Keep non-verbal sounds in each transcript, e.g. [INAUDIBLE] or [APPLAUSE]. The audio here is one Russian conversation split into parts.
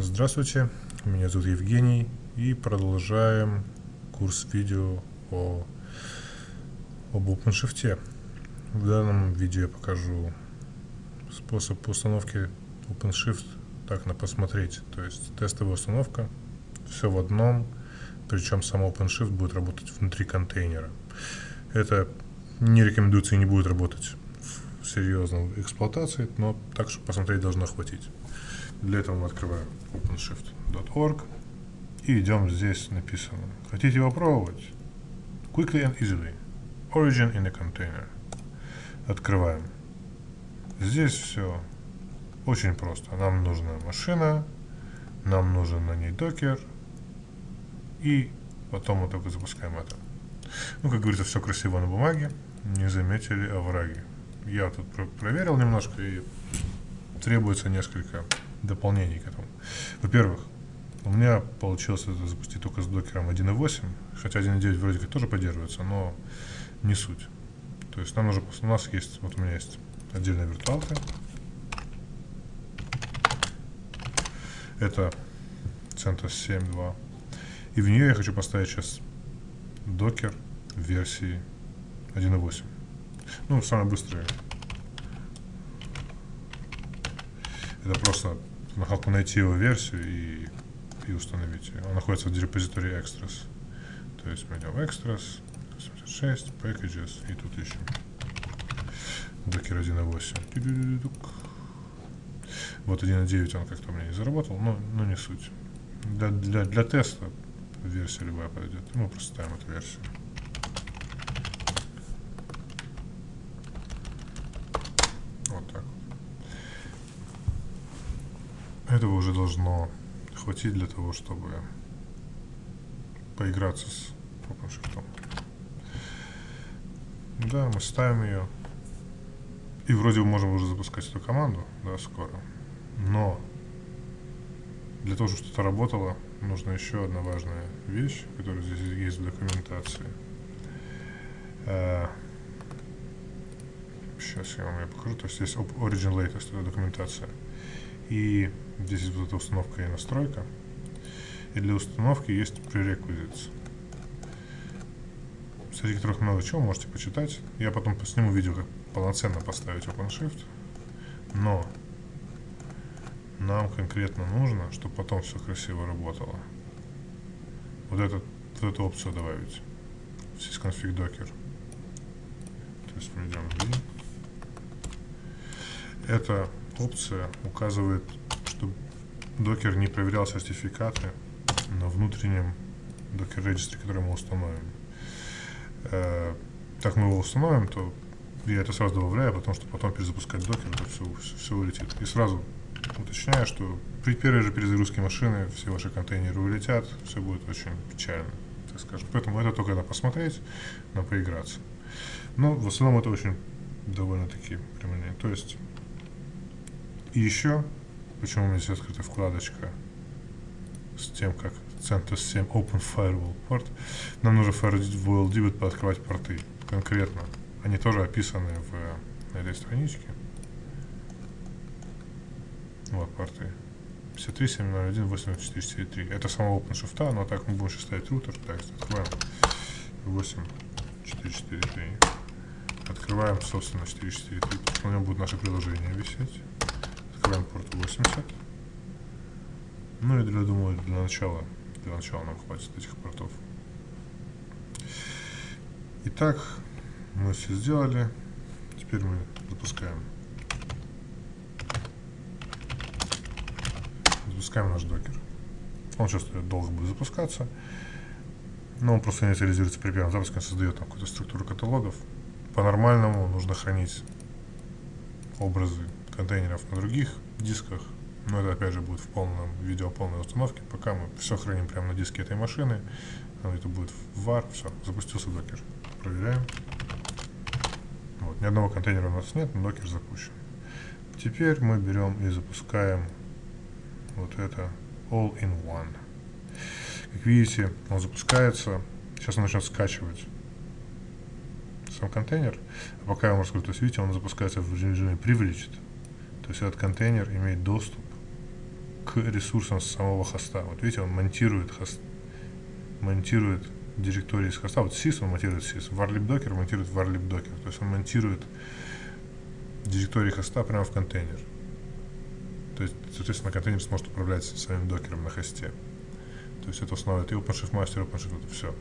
Здравствуйте, меня зовут Евгений и продолжаем курс видео о, об OpenShift. В данном видео я покажу способ установки OpenShift так на посмотреть, то есть тестовая установка, все в одном, причем сам OpenShift будет работать внутри контейнера. Это не рекомендуется и не будет работать в серьезной эксплуатации, но так, чтобы посмотреть, должно хватить. Для этого мы открываем openshift.org и идем здесь написано. Хотите попробовать? Quickly and easily. Origin in a container. Открываем. Здесь все очень просто. Нам нужна машина, нам нужен на ней докер, и потом мы только запускаем это. Ну, как говорится, все красиво на бумаге, не заметили овраги. Я тут про проверил немножко и требуется несколько дополнений к этому. Во-первых, у меня получилось это запустить только с докером 1.8, хотя 1.9 вроде как тоже поддерживается, но не суть. То есть нам нужно, у нас есть, вот у меня есть отдельная виртуалка. Это CentOS 7.2. И в нее я хочу поставить сейчас докер версии 1.8. Ну, самый быстрый. Это просто на найти его версию и, и установить ее. Он находится в репозитории extras. То есть мы идем extras, 86, packages и тут ищем. Docker 1.8. Вот 1.9 он как-то меня не заработал, но, но не суть. Для, для, для теста версия любая пойдет. Мы просто ставим эту версию. Этого уже должно хватить для того, чтобы поиграться с OpenShift. Да, мы ставим ее. И вроде бы можем уже запускать эту команду, да, скоро. Но для того, чтобы что-то работало, нужна еще одна важная вещь, которая здесь есть в документации. Сейчас я вам ее покажу. То есть здесь Origin Latest, это документация. И здесь эта установка и настройка. И для установки есть prerequisites, среди которых много чего можете почитать. Я потом сниму видео, как полноценно поставить OpenShift. Но нам конкретно нужно, чтобы потом все красиво работало. Вот, этот, вот эту опцию добавить. Sysconfig Docker. То есть мы идем в Это опция указывает, докер не проверял сертификаты на внутреннем докер регистре, который мы установим. Э, так мы его установим, то я это сразу добавляю, потому что потом перезапускать докер, это все, все, все улетит. И сразу уточняю, что при первой же перезагрузке машины все ваши контейнеры улетят, все будет очень печально, так скажем. Поэтому это только на посмотреть, на поиграться. Но в основном это очень довольно-таки прямолинейно. То есть и еще, почему у меня здесь открыта вкладочка с тем, как CentOS 7 Open Firewall Port, нам нужно Firewall Debit пооткрывать порты конкретно. Они тоже описаны в этой страничке. Вот порты. 53, 701, 8443. Это само OpenShift, но так мы будем сейчас ставить рутер. Так, открываем 8443. Открываем, собственно, 443, потому что на нем будет наше приложение висеть открываем порт 80. Ну и для, думаю, для начала, для начала нам хватит этих портов. Итак, мы все сделали. Теперь мы запускаем. Запускаем наш докер. Он сейчас долго будет запускаться. Но он просто инициализируется при первом запуске, он создает какую-то структуру каталогов. По-нормальному нужно хранить образы контейнеров на других дисках. Но это опять же будет в полном видео полной установке. Пока мы все храним прямо на диске этой машины. Это будет в var. Все, запустился докер. Проверяем. Вот, ни одного контейнера у нас нет, но докер запущен. Теперь мы берем и запускаем вот это All-in-One. Как видите, он запускается. Сейчас он начнет скачивать сам контейнер. А пока я вам раскрою, то есть видите, он запускается в режиме Privileged. То есть этот контейнер имеет доступ к ресурсам самого хоста. Вот видите, он монтирует хост, монтирует директории из хоста. Вот sys он монтирует sys, warlib docker монтирует warlib docker. То есть он монтирует директории хоста прямо в контейнер. То есть, соответственно, контейнер сможет управлять своим докером на хосте. То есть это основа, это OpenShift Master, OpenShift, это все.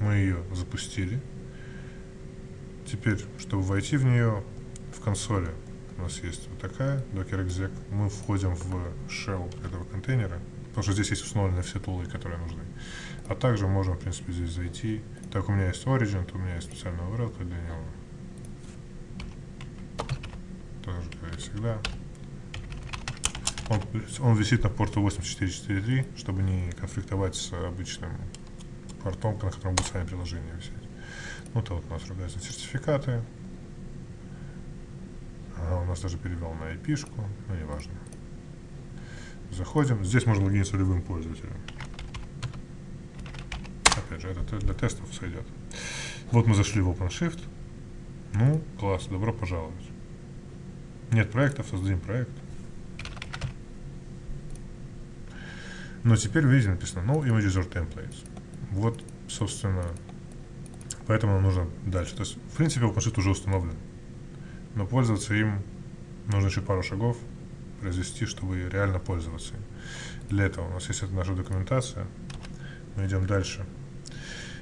Мы ее запустили. Теперь, чтобы войти в нее, в консоли у нас есть вот такая Docker exec. Мы входим в shell этого контейнера, потому что здесь есть установлены все тулы, которые нужны. А также можем, в принципе, здесь зайти. Так, у меня есть Origin, то у меня есть специальная URL для него. Так же, как и всегда. Он, он висит на порту 8443, чтобы не конфликтовать с обычным портом, на котором будет сами приложение висеть. Ну, это вот у нас разные сертификаты. Ага, у нас даже перевел на IP-шку, но неважно. Заходим. Здесь можно логиниться любым пользователем. Опять же, это для тестов сойдет. Вот мы зашли в OpenShift. Ну, класс, добро пожаловать. Нет проектов, создадим проект. Но теперь, видите, написано No Image User Templates. Вот, собственно, поэтому нам нужно дальше. То есть, в принципе, OpenShift уже установлен. Но пользоваться им нужно еще пару шагов произвести, чтобы реально пользоваться им. Для этого у нас есть наша документация. Мы идем дальше.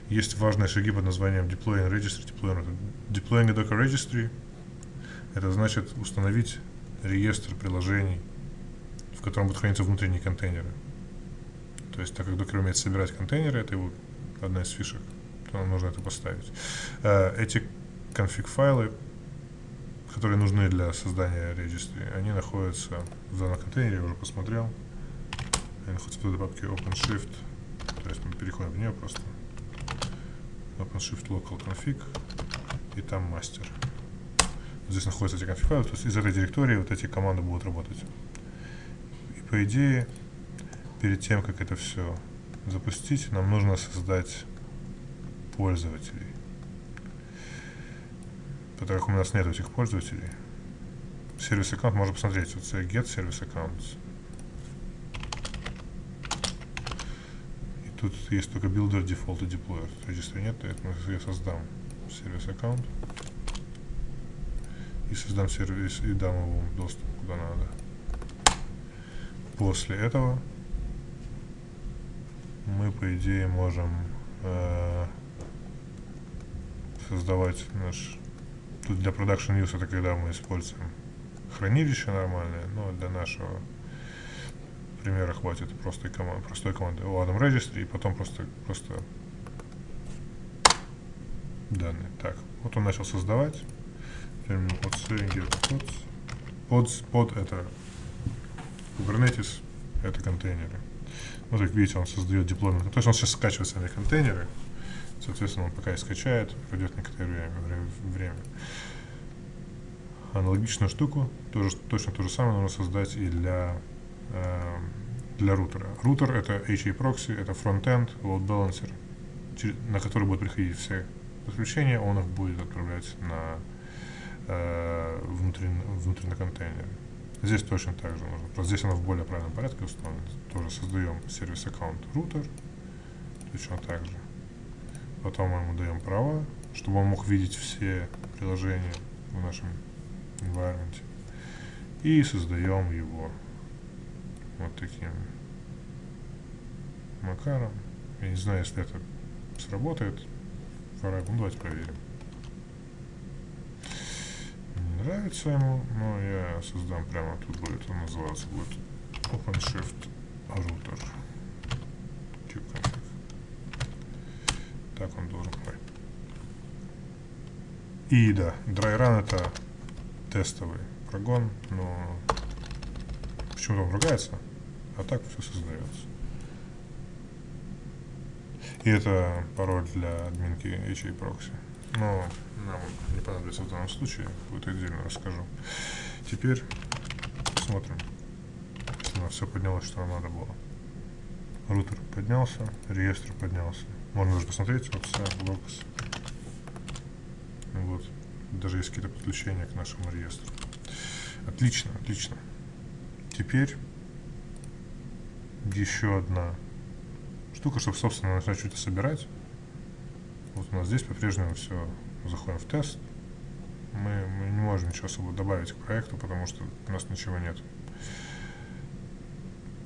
Есть важные шаги под названием Deploying Registry. Deploying, deploying a Docker Registry – это значит установить реестр приложений, в котором будут храниться внутренние контейнеры. То есть, так как Docker умеет собирать контейнеры, это его одна из фишек, то нам нужно это поставить. Э, эти конфиг-файлы, которые нужны для создания registry, они находятся в данном контейнере, я уже посмотрел. Они находятся в этой папке OpenShift, то есть мы переходим в нее просто. OpenShift Local Config, и там мастер. Здесь находятся эти конфиг-файлы, то есть из этой директории вот эти команды будут работать. И по идее, перед тем, как это все запустить, нам нужно создать пользователей. Так как у нас нет этих пользователей, сервис аккаунт можно посмотреть. Вот get service accounts. И тут есть только builder, default и deployer. Если нет, то это я создам сервис аккаунт и создам сервис и дам ему доступ куда надо. После этого мы, по идее, можем э, создавать наш... Для production use это когда мы используем хранилище нормальное, но для нашего примера хватит простой команды, простой команды o Adam Registry и потом просто, просто данные. Так, вот он начал создавать. Теперь под get pods. Pod это Kubernetes, это контейнеры. Вот как видите, он создает дипломинг. То есть он сейчас скачивает сами контейнеры. Соответственно, он пока и скачает, пройдет некоторое время. Аналогичную штуку, тоже, точно то же самое нужно создать и для, э, для рутера. Рутер это HA proxy, это фронтенд, load balancer, на который будут приходить все подключения, он их будет отправлять на э, внутренний, внутренний контейнер. Здесь точно так же нужно. Просто здесь оно в более правильном порядке установлено. Тоже создаем сервис аккаунт routер. Точно так же. Потом мы ему даем права, чтобы он мог видеть все приложения в нашем environment. И создаем его вот таким макаром. Я не знаю, если это сработает. Пора, ну давайте проверим нравится ему, но я создам прямо тут будет, он называться будет OpenShift Router. Так он должен быть. И да, DryRun это тестовый прогон, но почему-то он ругается, а так все создается. И это пароль для админки HA Proxy. Но нам не понадобится в данном случае, будет отдельно расскажу. Теперь смотрим, у нас все поднялось, что нам надо было. Рутер поднялся, реестр поднялся. Можно даже посмотреть, вот вся локс. Вот, даже есть какие-то подключения к нашему реестру. Отлично, отлично. Теперь еще одна штука, чтобы, собственно, начать что-то собирать. Вот у нас здесь по-прежнему все. Заходим в тест. Мы, мы не можем ничего особо добавить к проекту, потому что у нас ничего нет.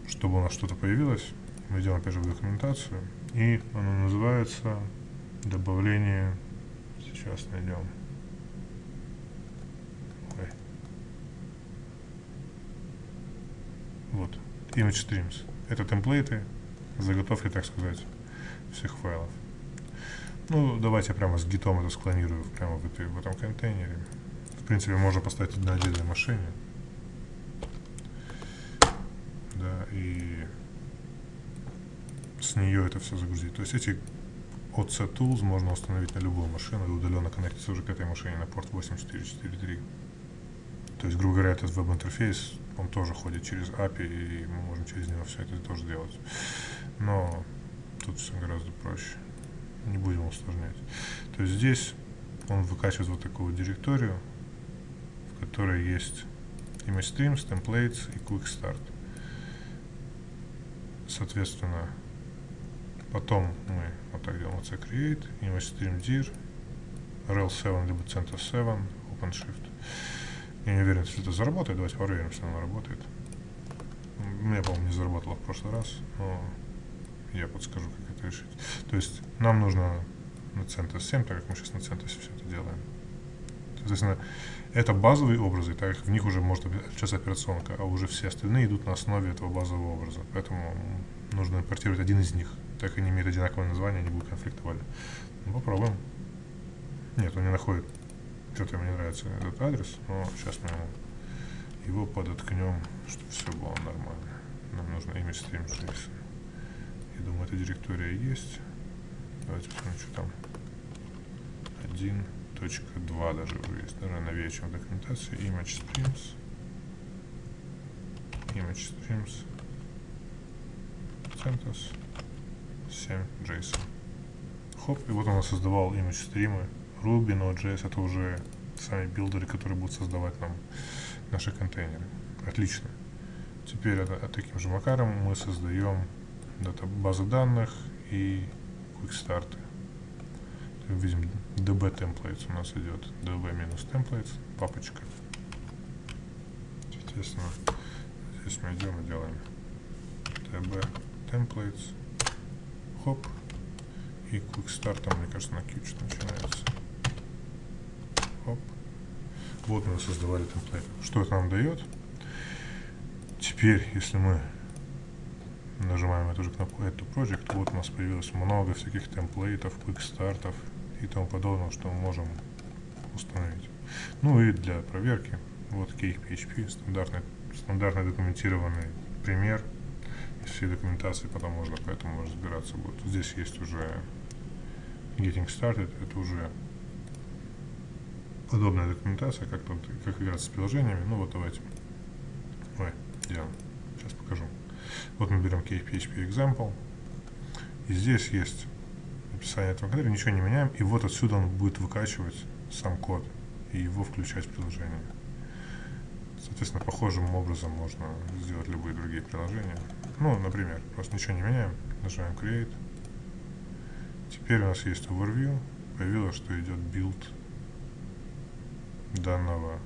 Чтобы у нас что-то появилось, мы идем опять же в документацию. И оно называется добавление. Сейчас найдем. Ой. Вот. Image Streams. Это темплейты, заготовки, так сказать, всех файлов. Ну, давайте прямо с гитом это склонирую прямо в, этой, в этом контейнере. В принципе, можно поставить на отдельной машине. Да, и с нее это все загрузить. То есть эти OC Tools можно установить на любую машину и удаленно коннектиться уже к этой машине на порт 8443. То есть, грубо говоря, этот веб-интерфейс, он тоже ходит через API, и мы можем через него все это тоже делать. Но тут все гораздо проще. Не будем усложнять. То есть здесь он выкачивает вот такую директорию, в которой есть image streams, templates и quick start. Соответственно, потом мы вот так делаем c create, image stream dir, rel 7 либо center 7, OpenShift. Я не уверен, что это заработает. Давайте проверим, что оно работает. У меня, по-моему, не заработало в прошлый раз, но я подскажу, как это решить. То есть нам нужно на CentOS 7, так как мы сейчас на CentOS все это делаем. Соответственно, это базовые образы, так как в них уже может отличаться операционка, а уже все остальные идут на основе этого базового образа. Поэтому нужно импортировать один из них. Так они имеют одинаковое название, они будут конфликтовать. Ну, попробуем. Нет, он не находит. Что-то ему не нравится этот адрес, но сейчас мы ему его подоткнем, чтобы все было нормально. Нам нужно image stream JSON. Я думаю, эта директория есть. Давайте посмотрим, что там. 1.2 даже есть. Наверное, новее, чем в документации. Image streams. Image streams. CentOS 7 JSON. Хоп, и вот он создавал image стримы. Ruby, Node.js это уже сами билдеры, которые будут создавать нам наши контейнеры. Отлично. Теперь это, таким же макаром мы создаем базы данных и start. Видим db templates у нас идет db минус templates, папочка. Естественно, здесь мы идем и делаем db templates, хоп, и quick start там, мне кажется, на Q начинается. Хоп. Вот мы создавали темплейт. Что это нам дает? Теперь, если мы нажимаем эту же кнопку Add to Project, вот у нас появилось много всяких темплейтов, квикстартов и тому подобного, что мы можем установить. Ну и для проверки, вот CakePHP, стандартный, стандартный документированный пример всей документации, потом можно поэтому разбираться будет. Здесь есть уже Getting Started, это уже подобная документация, как, тут, как играться с приложениями. Ну вот давайте. Ой, делаем. Сейчас покажу. Вот мы берем KPHP example. И здесь есть описание этого контейнера, ничего не меняем. И вот отсюда он будет выкачивать сам код и его включать в приложение. Соответственно, похожим образом можно сделать любые другие приложения. Ну, например, просто ничего не меняем, нажимаем Create. Теперь у нас есть Overview. Появилось, что идет build данного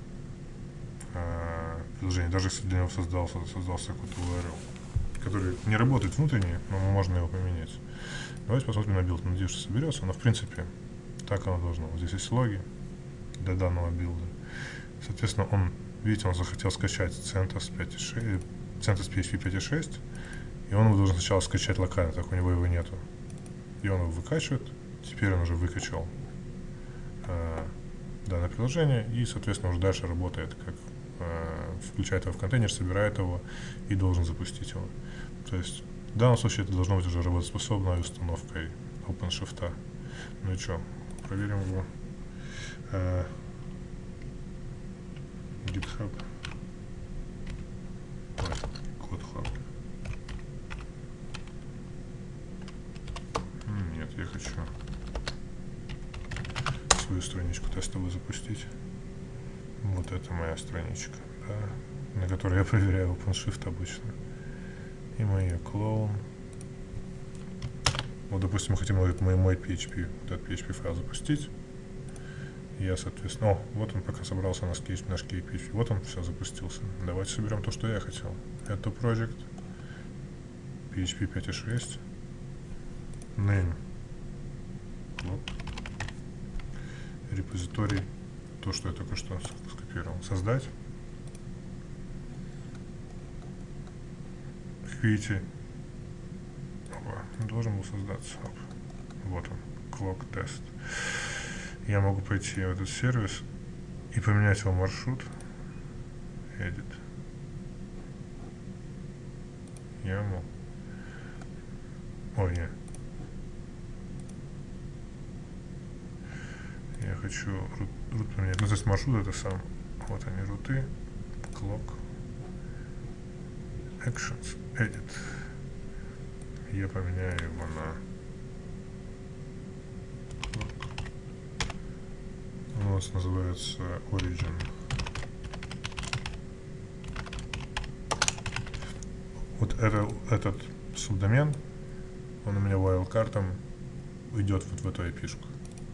э, приложения, даже если для него создался, создался какой-то URL, который не работает внутренне, но можно его поменять. Давайте посмотрим на билд. Надеюсь, что соберется. Но в принципе так оно должно. Вот здесь есть логи для данного билда. Соответственно, он, видите, он захотел скачать CentOS 5.6, CentOS PHP 5.6, и он его должен сначала скачать локально, так у него его нету. И он его выкачивает. Теперь он уже выкачал э, данное приложение и, соответственно, уже дальше работает, как э, включает его в контейнер, собирает его и должен запустить его. То есть в данном случае это должно быть уже работоспособной установкой OpenShift. Ну и что, проверим его. Э, GitHub. CodeHub. Нет, я хочу свою страничку тестовую запустить. Вот это моя страничка, да, на которой я проверяю OpenShift обычно. И ее клоун. Вот, допустим, мы хотим вот мой, мой PHP, вот этот PHP файл запустить. Я, соответственно... О, вот он пока собрался наш, наш PHP. Вот он все запустился. Давайте соберем то, что я хотел. Это project. PHP 5.6. Name. Вот. Репозиторий. То, что я только что скопировал. Создать. Видите, должен был создаться. Вот он, clock test. Я могу пойти в этот сервис и поменять его маршрут. Edit. YAML. Ой, нет. Я хочу рут, рут поменять. Ну, то есть маршрут это сам. Вот они, руты. Clock. Actions. Edit я поменяю его на у нас называется origin вот это, этот субдомен он у меня wildcardом идет вот в эту IP -шку.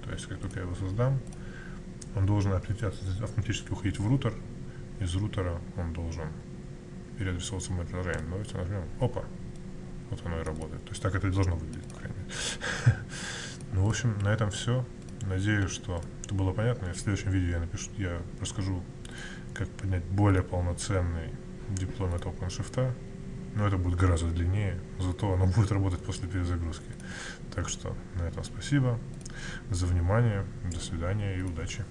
то есть как только я его создам он должен автоматически уходить в рутер из рутера он должен переадресовываться в мой приложение давайте нажмем опа вот оно и работает. То есть так это и должно выглядеть, по крайней мере. [LAUGHS] Ну, в общем, на этом все. Надеюсь, что это было понятно. В следующем видео я напишу, я расскажу, как поднять более полноценный дипломат OpenShift. Но это будет гораздо длиннее, зато оно будет работать после перезагрузки. Так что на этом спасибо за внимание, до свидания и удачи.